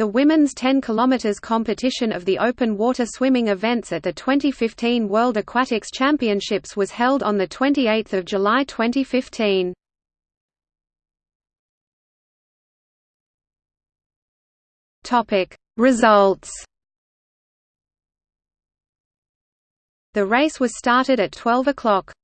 The women's 10 km competition of the open water swimming events at the 2015 World Aquatics Championships was held on 28 July 2015. Results The race was started at 12 o'clock.